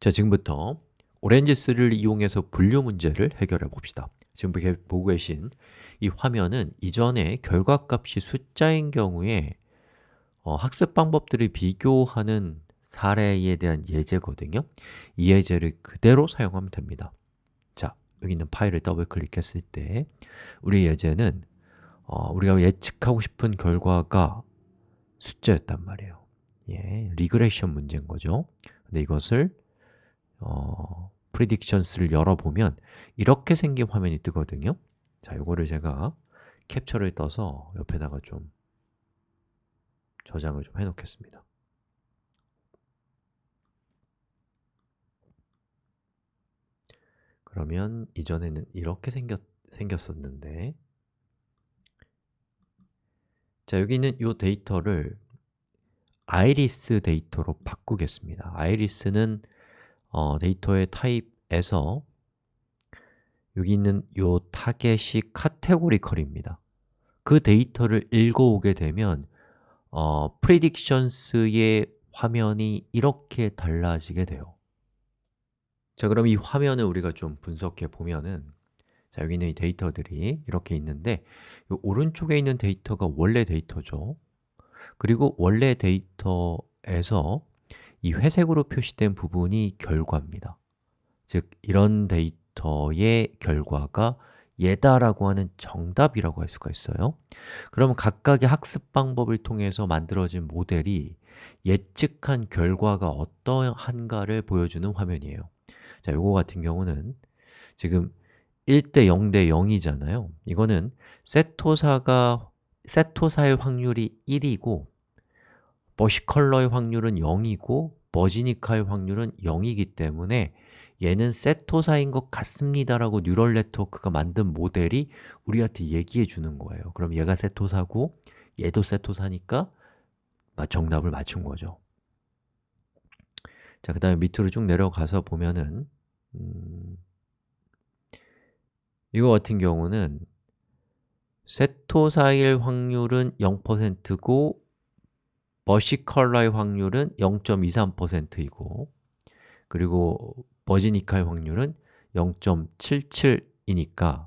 자, 지금부터 오렌지스를 이용해서 분류 문제를 해결해 봅시다. 지금 보고 계신 이 화면은 이전에 결과값이 숫자인 경우에 어, 학습 방법들을 비교하는 사례에 대한 예제거든요. 이 예제를 그대로 사용하면 됩니다. 자, 여기 있는 파일을 더블 클릭했을 때 우리 예제는 어, 우리가 예측하고 싶은 결과가 숫자였단 말이에요. 예, 리그레션 문제인 거죠. 근데 이것을 어, predictions를 열어보면 이렇게 생긴 화면이 뜨거든요. 자, 이거를 제가 캡처를 떠서 옆에다가 좀 저장을 좀 해놓겠습니다. 그러면 이전에는 이렇게 생겼, 생겼었는데. 자, 여기 있는 이 데이터를 아이리스 데이터로 바꾸겠습니다. iris는 어, 데이터의 타입에서 여기 있는 이 target이 categorical입니다. 그 데이터를 읽어오게 되면 어, predictions의 화면이 이렇게 달라지게 돼요. 자, 그럼 이 화면을 우리가 좀 분석해 보면은 자, 여기 있는 이 데이터들이 이렇게 있는데 이 오른쪽에 있는 데이터가 원래 데이터죠. 그리고 원래 데이터에서 이 회색으로 표시된 부분이 결과입니다. 즉, 이런 데이터의 결과가 얘다라고 하는 정답이라고 할 수가 있어요. 그러면 각각의 학습 방법을 통해서 만들어진 모델이 예측한 결과가 어떠한가를 보여주는 화면이에요. 자, 요거 같은 경우는 지금 1대 0대 0이잖아요. 이거는 세토사가 세토사의 확률이 1이고 버시컬러의 확률은 0이고 버지니카의 확률은 0이기 때문에 얘는 세토사인 것 같습니다 라고 뉴럴 네트워크가 만든 모델이 우리한테 얘기해 주는 거예요. 그럼 얘가 세토사고 얘도 세토사니까 정답을 맞춘 거죠. 자, 그 다음에 밑으로 쭉 내려가서 보면은 음, 이거 같은 경우는 세토사일 확률은 0%고 버시컬러의 확률은 0.23%이고 그리고 버지니카의 확률은 0.77이니까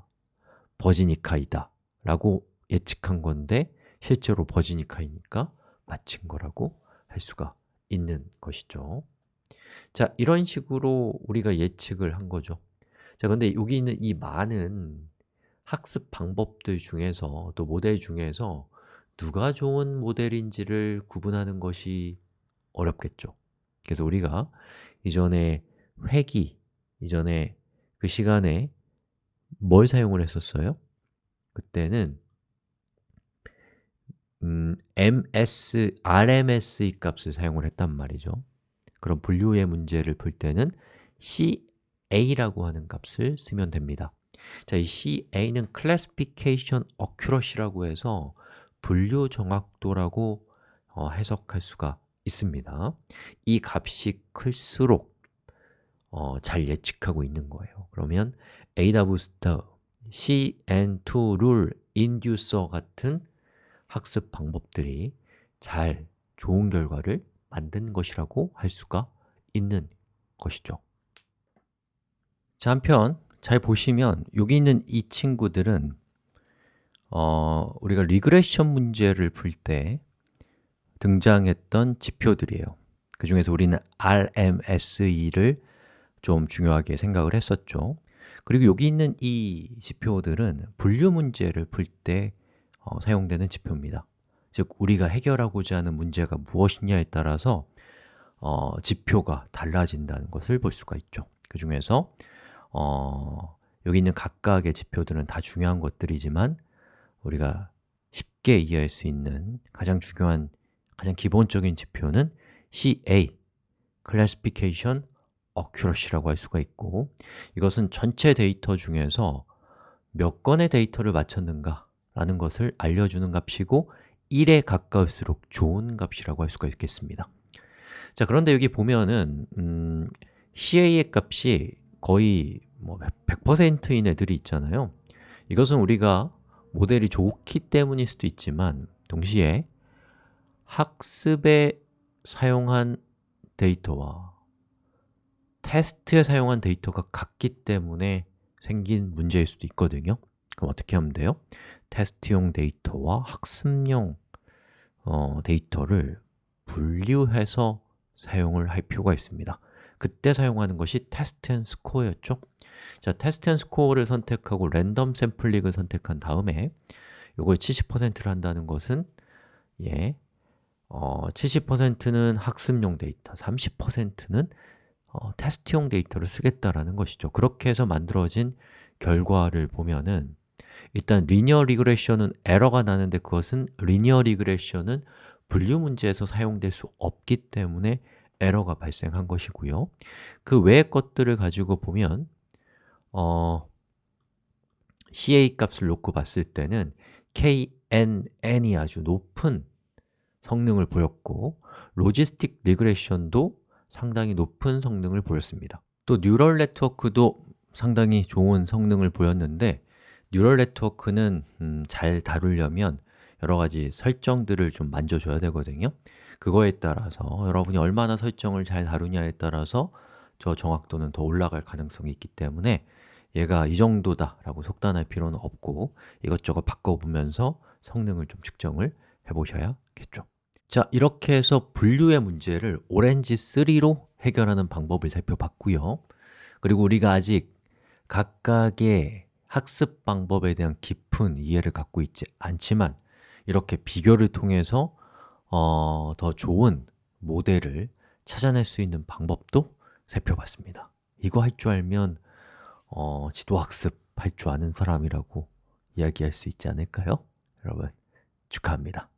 버지니카이다 라고 예측한 건데 실제로 버지니카이니까 맞힌 거라고 할 수가 있는 것이죠. 자, 이런 식으로 우리가 예측을 한 거죠. 자, 근데 여기 있는 이 많은 학습 방법들 중에서 또 모델 중에서 누가 좋은 모델인지를 구분하는 것이 어렵겠죠. 그래서 우리가 이전에 회기, 이전에 그 시간에 뭘 사용을 했었어요? 그때는 음, ms, rms의 값을 사용을 했단 말이죠. 그럼 분류의 문제를 풀 때는 ca라고 하는 값을 쓰면 됩니다. 자, 이 ca는 classification accuracy라고 해서 분류 정확도라고 어, 해석할 수가 있습니다. 이 값이 클수록 어, 잘 예측하고 있는 거예요. 그러면 AdaBoost, CN2 rule inducer 같은 학습 방법들이 잘 좋은 결과를 만든 것이라고 할 수가 있는 것이죠. 자, 한편 잘 보시면 여기 있는 이 친구들은 어, 우리가 regression 문제를 풀 때 등장했던 지표들이에요. 그 중에서 우리는 RMSE를 좀 중요하게 생각을 했었죠. 그리고 여기 있는 이 지표들은 분류 문제를 풀때 어, 사용되는 지표입니다. 즉, 우리가 해결하고자 하는 문제가 무엇이냐에 따라서 어, 지표가 달라진다는 것을 볼 수가 있죠. 그 중에서 어, 여기 있는 각각의 지표들은 다 중요한 것들이지만 우리가 쉽게 이해할 수 있는 가장 중요한, 가장 기본적인 지표는 CA, Classification Accuracy라고 할 수가 있고 이것은 전체 데이터 중에서 몇 건의 데이터를 맞췄는가 라는 것을 알려주는 값이고 1에 가까울수록 좋은 값이라고 할 수가 있겠습니다. 자, 그런데 여기 보면은 음, CA의 값이 거의 뭐 100%인 애들이 있잖아요. 이것은 우리가 모델이 좋기 때문일 수도 있지만 동시에 학습에 사용한 데이터와 테스트에 사용한 데이터가 같기 때문에 생긴 문제일 수도 있거든요. 그럼 어떻게 하면 돼요? 테스트용 데이터와 학습용 어, 데이터를 분류해서 사용을 할 필요가 있습니다. 그때 사용하는 것이 Test and Score였죠 자, Test and Score를 선택하고 random sampling을 선택한 다음에 이걸 70%를 한다는 것은 예, 어, 70%는 학습용 데이터, 30%는 어, 테스트용 데이터를 쓰겠다라는 것이죠. 그렇게 해서 만들어진 결과를 보면은 일단 linear regression은 에러가 나는데 그것은 linear regression은 분류 문제에서 사용될 수 없기 때문에 에러가 발생한 것이고요. 그 외의 것들을 가지고 보면 어, CA 값을 놓고 봤을 때는 KNN이 아주 높은 성능을 보였고 logistic regression도 상당히 높은 성능을 보였습니다. 또 neural network도 상당히 좋은 성능을 보였는데 neural network는 음, 잘 다루려면 여러 가지 설정들을 좀 만져줘야 되거든요. 그거에 따라서 여러분이 얼마나 설정을 잘 다루냐에 따라서 저 정확도는 더 올라갈 가능성이 있기 때문에 얘가 이 정도다 라고 속단할 필요는 없고 이것저것 바꿔보면서 성능을 좀 측정을 해보셔야겠죠. 자, 이렇게 해서 분류의 문제를 오렌지 3로 해결하는 방법을 살펴봤고요. 그리고 우리가 아직 각각의 학습 방법에 대한 깊은 이해를 갖고 있지 않지만 이렇게 비교를 통해서 어, 더 좋은 모델을 찾아낼 수 있는 방법도 살펴봤습니다 이거 할 줄 알면 어, 지도학습 할 줄 아는 사람이라고 이야기할 수 있지 않을까요? 여러분 축하합니다